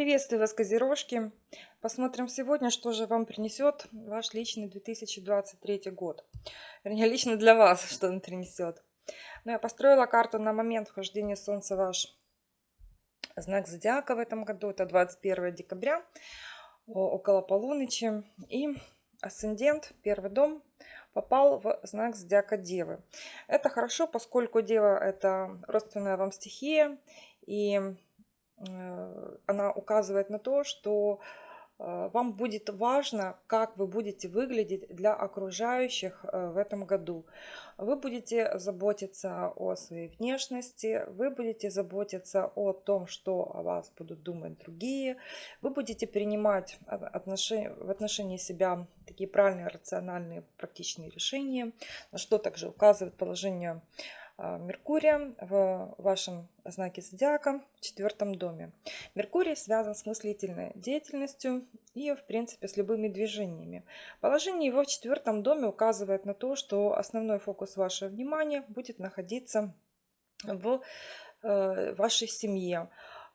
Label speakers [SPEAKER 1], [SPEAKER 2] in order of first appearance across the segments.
[SPEAKER 1] Приветствую вас, Козерожки! Посмотрим сегодня, что же вам принесет ваш личный 2023 год. Вернее, лично для вас, что он принесет. Но я построила карту на момент вхождения Солнца ваш знак Зодиака в этом году. Это 21 декабря, около полуночи. И асцендент, первый дом, попал в знак Зодиака Девы. Это хорошо, поскольку Дева – это родственная вам стихия. И она указывает на то, что э, вам будет важно, как вы будете выглядеть для окружающих э, в этом году. Вы будете заботиться о своей внешности, вы будете заботиться о том, что о вас будут думать другие, вы будете принимать отношения, в отношении себя такие правильные, рациональные, практичные решения, на что также указывает положение Меркурия в вашем знаке зодиака в четвертом доме. Меркурий связан с мыслительной деятельностью и, в принципе, с любыми движениями. Положение его в четвертом доме указывает на то, что основной фокус вашего внимания будет находиться в э, вашей семье.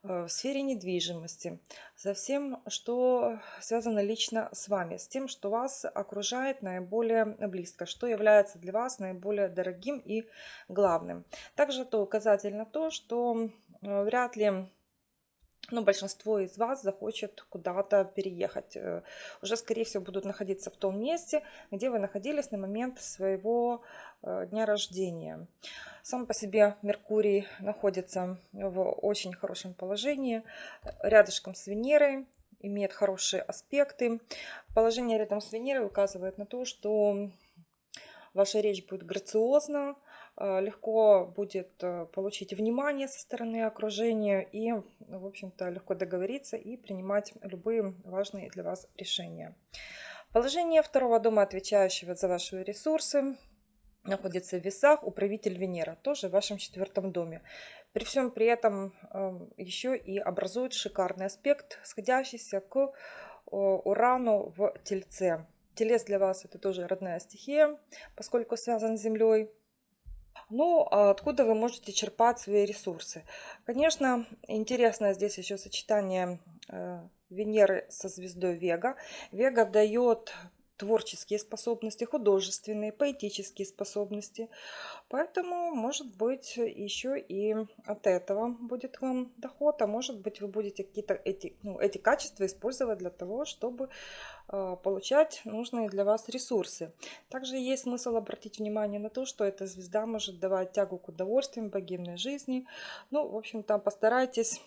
[SPEAKER 1] Э, в сфере недвижимости, со всем, что связано лично с вами, с тем, что вас окружает наиболее близко, что является для вас наиболее дорогим и главным. Также это указатель на то, что э, вряд ли ну, большинство из вас захочет куда-то переехать. Э, уже, скорее всего, будут находиться в том месте, где вы находились на момент своего дня рождения. Сам по себе Меркурий находится в очень хорошем положении, рядышком с Венерой, имеет хорошие аспекты. Положение рядом с Венерой указывает на то, что ваша речь будет грациозна, э, легко будет э, получить внимание со стороны окружения и, в общем-то, легко договориться и принимать любые важные для вас решения. Положение второго дома, отвечающего за ваши ресурсы, находится в весах, управитель Венера, тоже в вашем четвертом доме. При всем при этом эм, еще и образует шикарный аспект, сходящийся к Урану в Тельце. Телец для вас это тоже родная стихия, поскольку связан с Землей. Ну, а откуда вы можете черпать свои ресурсы? Конечно, интересно здесь еще сочетание э, Венеры со звездой Вега. Вега дает творческие способности, художественные, поэтические способности. Поэтому, может быть, еще и от этого будет вам доход, а может быть, вы будете какие-то эти, ну, эти качества использовать для того, чтобы получать нужные для вас ресурсы. Также есть смысл обратить внимание на то, что эта звезда может давать тягу к удовольствиям, богемной жизни. Ну, в общем-то, постарайтесь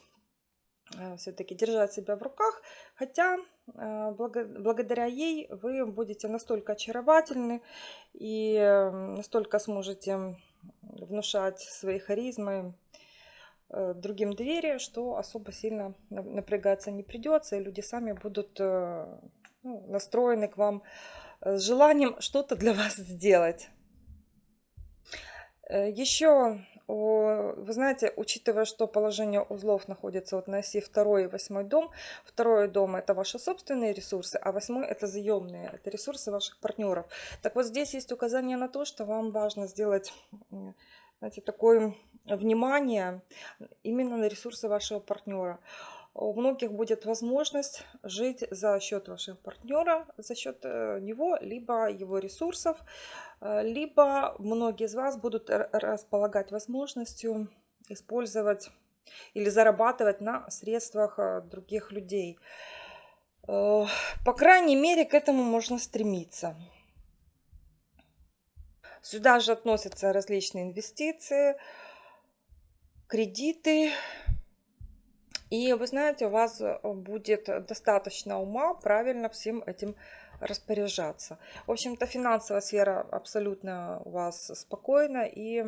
[SPEAKER 1] Э, все-таки держать себя в руках, хотя э, благодаря ей вы будете настолько очаровательны и настолько сможете внушать своей харизмой э, другим доверие, что особо сильно напрягаться не придется, и люди сами будут ну, настроены к вам с желанием что-то для вас сделать. Еще вы знаете, учитывая, что положение узлов находится вот на оси 2 и 8 дом, второй дом это ваши собственные ресурсы, а восьмой это заемные, это ресурсы ваших партнеров. Так вот здесь есть указание на то, что вам важно сделать знаете, такое внимание именно на ресурсы вашего партнера у многих будет возможность жить за счет вашего партнера, за счет э, него, либо его ресурсов, э, либо многие из вас будут располагать возможностью использовать или зарабатывать на средствах э, других людей. По крайней мере, к этому можно стремиться. Сюда же относятся различные инвестиции, кредиты, и вы знаете, у вас э, будет достаточно ума правильно всем этим распоряжаться. В общем-то, финансовая сфера абсолютно у вас спокойна и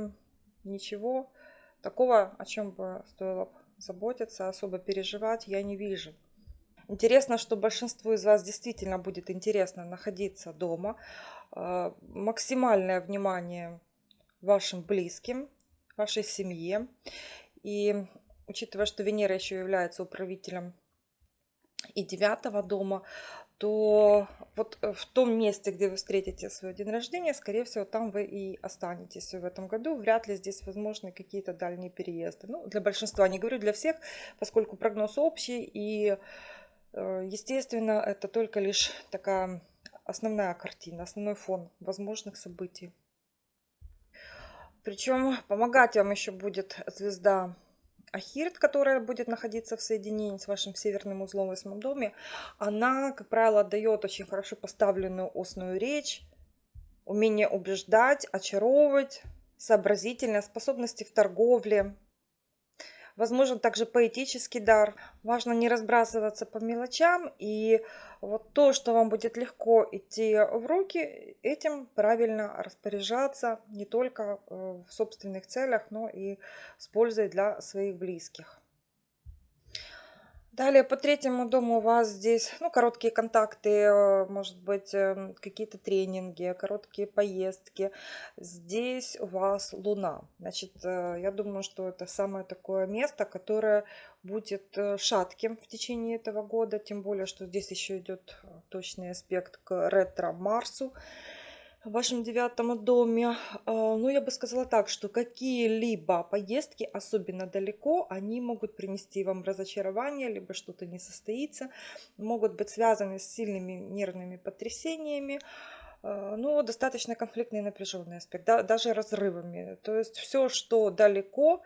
[SPEAKER 1] ничего такого, о чем бы стоило заботиться, особо переживать, я не вижу. Интересно, что большинству из вас действительно будет интересно находиться дома. Э, максимальное внимание вашим близким, вашей семье. И учитывая, что Венера еще является управителем и девятого дома, то вот э, в том месте, где вы встретите свой день рождения, скорее всего, там вы и останетесь в этом году. Вряд ли здесь возможны какие-то дальние переезды. Ну, для большинства, не говорю для всех, поскольку прогноз общий, и, э, естественно, это только лишь такая основная картина, основной фон возможных событий. Причем помогать вам еще будет звезда Ахирт, которая будет находиться в соединении с вашим северным узлом в восьмом доме, она, как правило, дает очень хорошо поставленную устную речь, умение убеждать, очаровывать, сообразительность, способности в торговле, Возможен также поэтический дар. Важно не разбрасываться по мелочам. И вот то, что вам будет легко идти в руки, этим правильно распоряжаться не только э, в собственных целях, но и с пользой для своих близких. Далее по третьему дому у вас здесь ну, короткие контакты, э, может быть, эм, какие-то тренинги, короткие поездки. Здесь у вас Луна. Значит, э, я думаю, что это самое такое место, которое будет э, шатким в течение этого года. Тем более, что здесь еще идет точный аспект к ретро-Марсу в вашем девятом доме. А, ну, я бы сказала так, что какие-либо поездки, особенно далеко, они могут принести вам разочарование, либо что-то не состоится, могут быть связаны с сильными нервными потрясениями, а, ну, достаточно конфликтный и напряженный аспект, да, даже разрывами. То есть все, что далеко,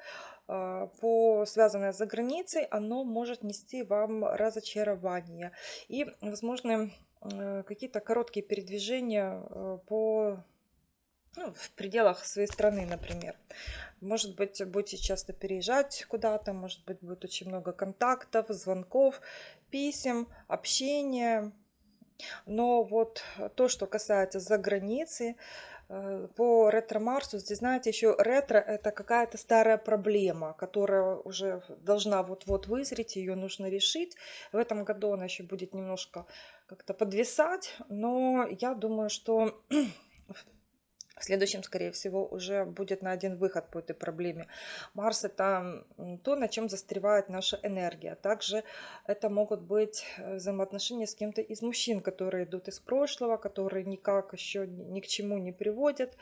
[SPEAKER 1] а, по связанное за границей, оно может нести вам разочарование. И, возможно, Э, какие-то короткие передвижения э, по ну, в пределах своей страны, например. Может быть, будете часто переезжать куда-то, может быть, будет очень много контактов, звонков, писем, общения. Но вот то, что касается за границы, Э, по ретро-марсу, здесь, знаете, еще ретро – это какая-то старая проблема, которая уже должна вот-вот вызреть, ее нужно решить. В этом году она еще будет немножко как-то подвисать, но я думаю, что в следующем, скорее всего, уже будет на один выход по этой проблеме. Марс – это то, на чем застревает наша энергия. Также это могут быть э, взаимоотношения с кем-то из мужчин, которые идут из прошлого, которые никак еще ни к чему не приводят.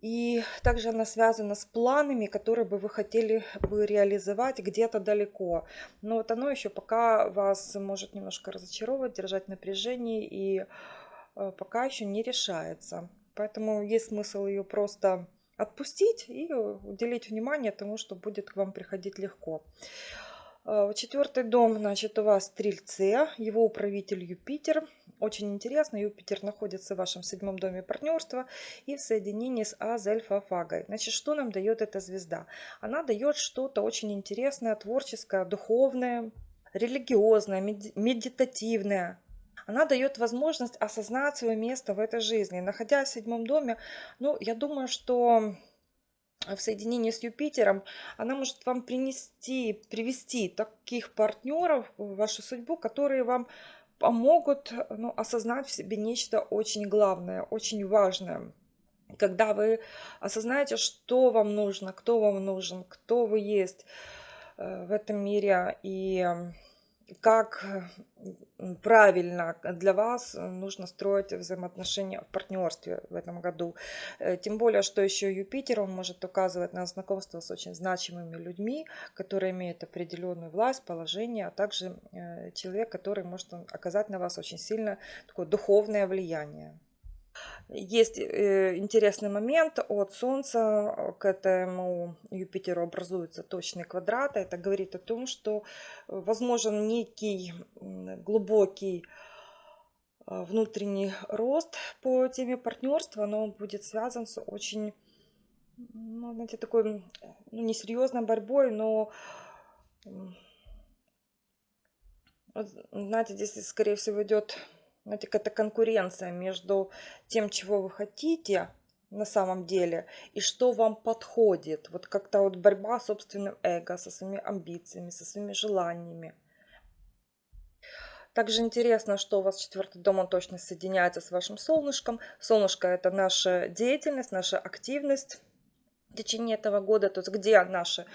[SPEAKER 1] И также она связана с планами, которые бы вы хотели бы реализовать где-то далеко. Но вот оно еще пока вас может немножко разочаровывать, держать напряжение и пока еще не решается. Поэтому есть смысл ее просто отпустить и уделить внимание тому, что будет к вам приходить легко. Э, четвертый дом, значит, у вас Стрельце, его управитель Юпитер. Очень интересно, Юпитер находится в вашем седьмом доме партнерства и в соединении с Азельфафагой. Значит, что нам дает эта звезда? Она дает что-то очень интересное, творческое, духовное, религиозное, медитативное, она дает возможность осознать свое место в этой жизни. Находясь в седьмом доме, ну, я думаю, что в соединении с Юпитером, она может вам принести, привести таких партнеров в вашу судьбу, которые вам помогут ну, осознать в себе нечто очень главное, очень важное. Когда вы осознаете, что вам нужно, кто вам нужен, кто вы есть э, в этом мире, и как правильно для вас нужно строить взаимоотношения в партнерстве в этом году. Э, тем более, что еще Юпитер, он может указывать на знакомство с очень значимыми людьми, которые имеют определенную власть, положение, а также э, человек, который может оказать на вас очень сильно такое духовное влияние. Есть э, интересный момент от Солнца к этому Юпитеру образуется точный квадрат. Это говорит о том, что возможен некий глубокий а, внутренний рост по теме партнерства, но он будет связан с очень, ну, знаете, такой, ну, несерьезной борьбой, но, знаете, здесь, скорее всего, идет знаете, какая-то конкуренция между тем, чего вы хотите на самом деле, и что вам подходит. Вот как-то вот борьба с собственным эго, со своими амбициями, со своими желаниями. Также интересно, что у вас четвертый дом, он точно соединяется с вашим солнышком. Солнышко – это наша деятельность, наша активность в течение этого года. То есть где наше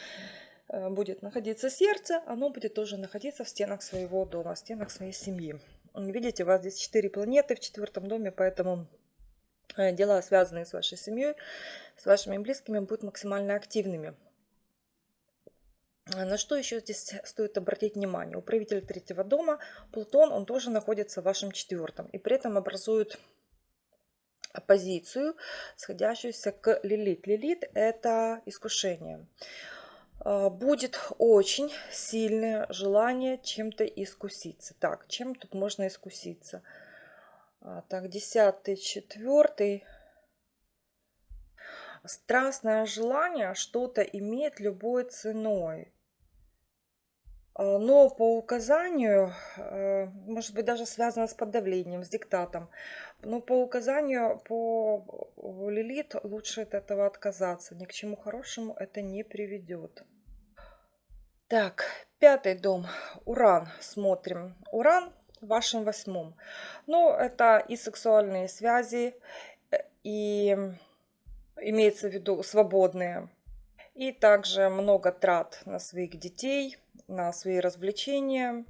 [SPEAKER 1] э, будет находиться сердце, оно будет тоже находиться в стенах своего дома, в стенах своей семьи. Видите, у вас здесь 4 планеты в четвертом доме, поэтому э, дела, связанные с вашей семьей, с вашими близкими, будут максимально активными. На что еще здесь стоит обратить внимание? Управитель третьего дома, Плутон, он тоже находится в вашем четвертом. И при этом образует оппозицию, сходящуюся к Лилит. Лилит – это искушение. А, будет очень сильное желание чем-то искуситься. Так, чем тут можно искуситься? А, так, десятый, четвертый. Страстное желание что-то иметь любой ценой. А, но по указанию, может быть, даже связано с подавлением, с диктатом, но по указанию, по Лилит лучше от этого отказаться. Ни к чему хорошему это не приведет. Так, пятый дом. Уран смотрим. Уран в вашем восьмом. Ну, это и сексуальные связи, э, и имеется в виду свободные. И также много трат на своих детей – на свои развлечения.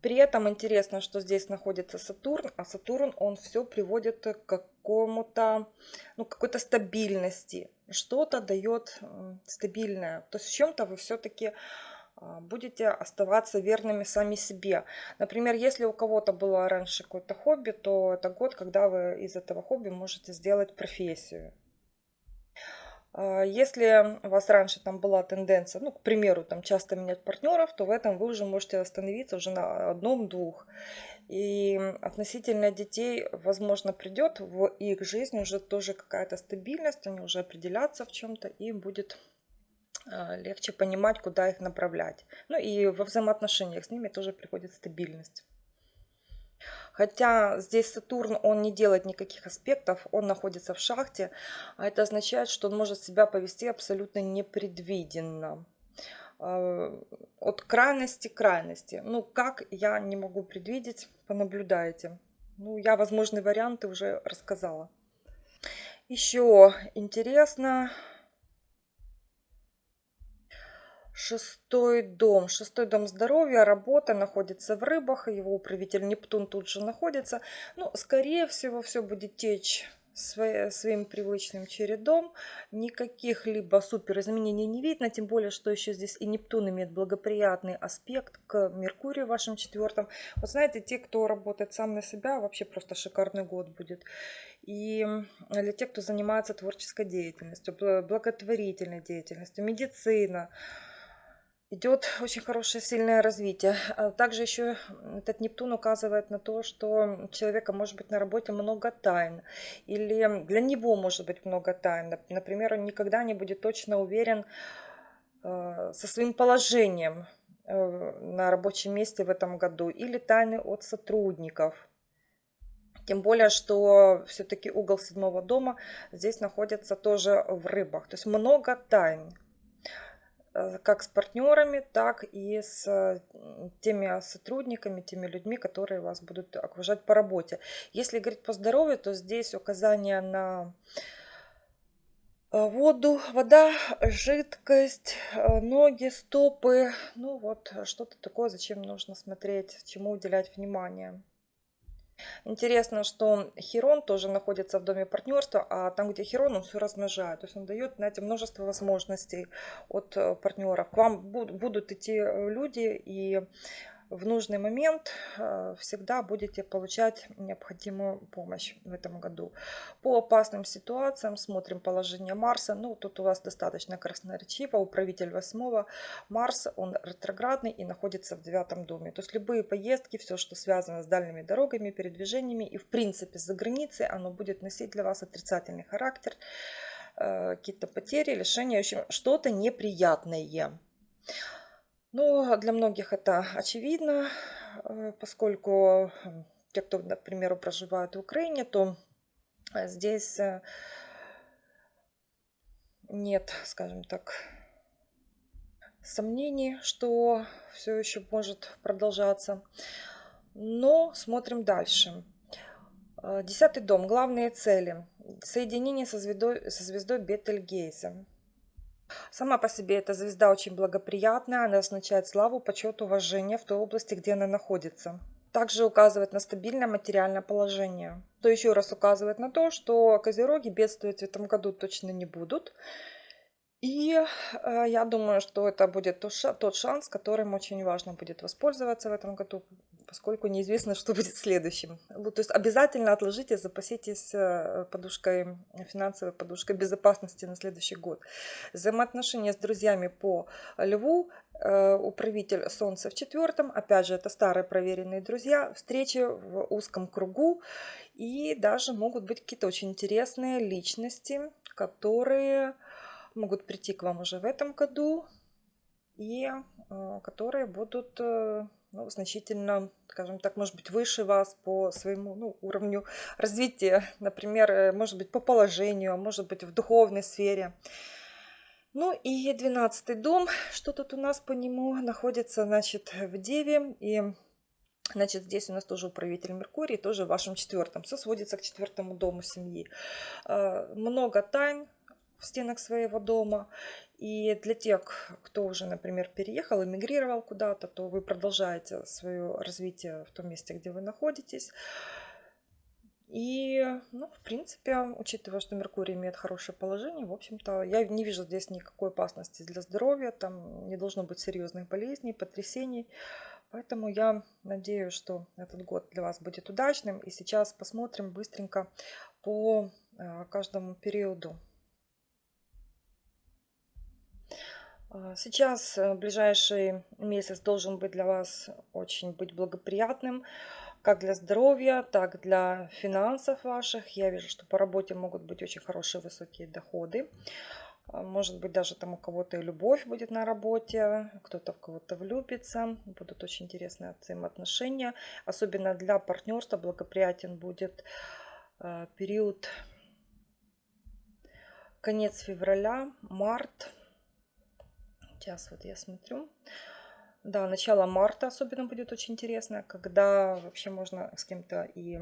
[SPEAKER 1] При этом интересно, что здесь находится Сатурн, а Сатурн, он все приводит к какому-то, ну, какой-то стабильности. Что-то дает стабильное. То есть в чем-то вы все-таки будете оставаться верными сами себе. Например, если у кого-то было раньше какое-то хобби, то это год, когда вы из этого хобби можете сделать профессию. А, если у вас раньше там была тенденция, ну, к примеру, там часто менять партнеров, то в этом вы уже можете остановиться уже на одном-двух. И относительно детей, возможно, придет в их жизнь уже тоже какая-то стабильность, они уже определятся в чем-то и будет а, легче понимать, куда их направлять. Ну и во взаимоотношениях с ними тоже приходит стабильность. Хотя здесь Сатурн, он не делает никаких аспектов, он находится в шахте, а это означает, что он может себя повести абсолютно непредвиденно. А, от крайности к крайности. Ну, как я не могу предвидеть, понаблюдайте. Ну, я возможные варианты уже рассказала. Еще интересно, Шестой дом. Шестой дом здоровья, работа находится в рыбах. Его управитель Нептун тут же находится. Ну, скорее всего, все будет течь своим привычным чередом. Никаких либо супер изменений не видно, тем более, что еще здесь и Нептун имеет благоприятный аспект к Меркурию в вашем четвертом. Вот знаете, те, кто работает сам на себя, вообще просто шикарный год будет. И для тех, кто занимается творческой деятельностью, благотворительной деятельностью, медицина, идет очень хорошее сильное развитие. А также еще этот Нептун указывает на то, что у человека может быть на работе много тайн. Или для него может быть много тайн. Например, он никогда не будет точно уверен э, со своим положением э, на рабочем месте в этом году. Или тайны от сотрудников. Тем более, что все-таки угол седьмого дома здесь находится тоже в рыбах. То есть много тайн. Э, как с партнерами, так и с теми сотрудниками, теми людьми, которые вас будут окружать по работе. Если говорить по здоровью, то здесь указание на э, воду, вода, жидкость, э, ноги, стопы. Ну вот что-то такое, зачем нужно смотреть, чему уделять внимание. Интересно, что Херон тоже находится в доме партнерства, а там, где Херон, он все размножает. То есть он дает, знаете, множество возможностей от э, партнеров. К вам будут идти э, люди и в нужный момент э, всегда будете получать необходимую помощь в этом году. По опасным ситуациям смотрим положение Марса. Ну, тут у вас достаточно красноречиво. Управитель восьмого Марс, он ретроградный и находится в девятом доме. То есть любые поездки, все, что связано с дальними дорогами, передвижениями и в принципе за границей, оно будет носить для вас отрицательный характер э, какие-то потери, лишения, в общем, что-то неприятное. Ну, для многих это очевидно, э, поскольку те, кто, например, проживают в Украине, то э, здесь э, нет, скажем так, сомнений, что все еще может продолжаться. Но смотрим дальше. Десятый дом. Главные цели. Соединение со звездой, со звездой Бетельгейзе. Сама по себе эта звезда очень благоприятная, она означает славу, почет, уважение в той области, где она находится. также указывает на стабильное материальное положение. То еще раз указывает на то, что козероги бедствовать в этом году точно не будут. И э, я думаю, что это будет тот шанс, которым очень важно будет воспользоваться в этом году, поскольку неизвестно, что будет следующим. То есть обязательно отложите, запаситесь э, подушкой, финансовой подушкой безопасности на следующий год. Взаимоотношения с друзьями по льву, э, управитель солнца в четвертом, опять же, это старые проверенные друзья, встречи в узком кругу и даже могут быть какие-то очень интересные личности, которые могут прийти к вам уже в этом году и э, которые будут э, ну, значительно, скажем так, может быть, выше вас по своему ну, уровню развития, например, э, может быть, по положению, а может быть, в духовной сфере. Ну и двенадцатый дом, что тут у нас по нему находится, значит, в Деве, и Значит, здесь у нас тоже управитель Меркурий, тоже в вашем четвертом. Все сводится к четвертому дому семьи. Много тайн, в стенах своего дома. И для тех, кто уже, например, переехал, эмигрировал куда-то, то вы продолжаете свое развитие в том месте, где вы находитесь. И, ну, в принципе, учитывая, что Меркурий имеет хорошее положение, в общем-то, я не вижу здесь никакой опасности для здоровья, там не должно быть серьезных болезней, потрясений. Поэтому я надеюсь, что этот год для вас будет удачным. И сейчас посмотрим быстренько по э, каждому периоду сейчас э, ближайший месяц должен быть для вас очень быть благоприятным, как для здоровья, так для финансов ваших. Я вижу, что по работе могут быть очень хорошие высокие доходы. А, может быть, даже там у кого-то и любовь будет на работе, кто-то в кого-то влюбится. Будут очень интересные взаимоотношения. Особенно для партнерства благоприятен будет а, период конец февраля, март, Сейчас вот я смотрю. Да, начало марта особенно будет очень интересно, когда вообще можно с кем-то и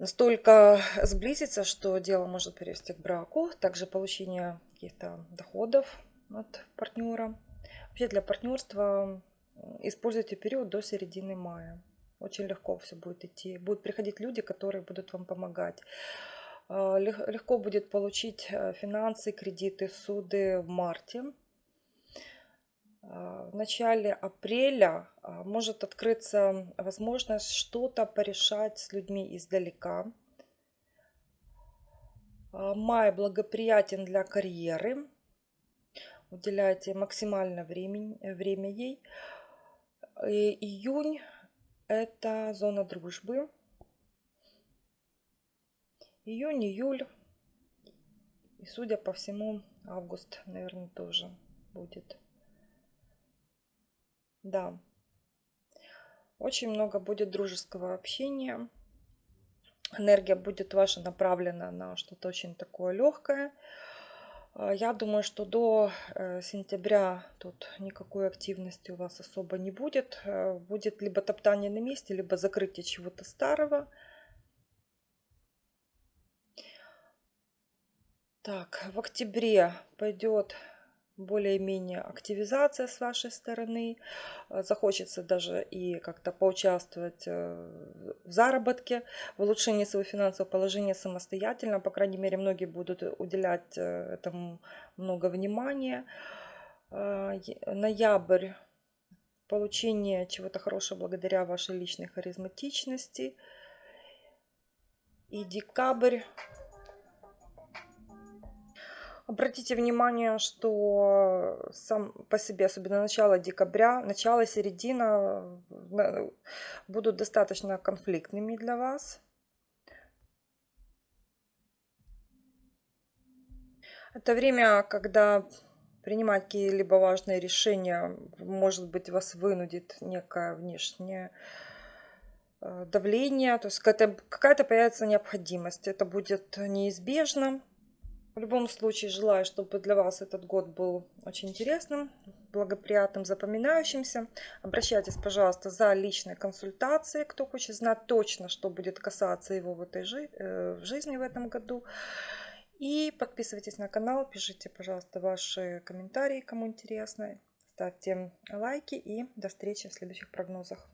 [SPEAKER 1] настолько сблизиться, что дело может привести к браку. Также получение каких-то доходов от партнера. Вообще для партнерства используйте период до середины мая. Очень легко все будет идти. Будут приходить люди, которые будут вам помогать. А, легко будет получить э, финансы, кредиты, суды в марте. А, в начале апреля может открыться возможность что-то порешать с людьми издалека. Май благоприятен для карьеры. Уделяйте максимально времени, время ей. И июнь – это зона дружбы. Июнь, июль. И, судя по всему, август, наверное, тоже будет. Да. Очень много будет дружеского общения. Энергия будет ваша направлена на что-то очень такое легкое. А, я думаю, что до э, сентября тут никакой активности у вас особо не будет. Э, будет либо топтание на месте, либо закрытие чего-то старого. Так, в октябре пойдет более-менее активизация с вашей стороны. Э, захочется даже и как-то поучаствовать э, в заработке, в улучшении своего финансового положения самостоятельно. По крайней мере, многие будут уделять э, этому много внимания. Ноябрь. Получение чего-то хорошего благодаря вашей личной харизматичности. И декабрь Обратите внимание, что сам по себе, особенно начало декабря, начало, середина будут достаточно конфликтными для вас. Это время, когда принимать какие-либо важные решения, может быть, вас вынудит некое внешнее э, давление, то есть какая-то появится необходимость. Это будет неизбежно. В любом случае желаю, чтобы для вас этот год был очень интересным, благоприятным, запоминающимся. Обращайтесь, пожалуйста, за личной консультацией, кто хочет знать точно, что будет касаться его в этой жи э, в жизни в этом году. И подписывайтесь на канал, пишите, пожалуйста, ваши комментарии, кому интересно. Ставьте лайки и до встречи в следующих прогнозах.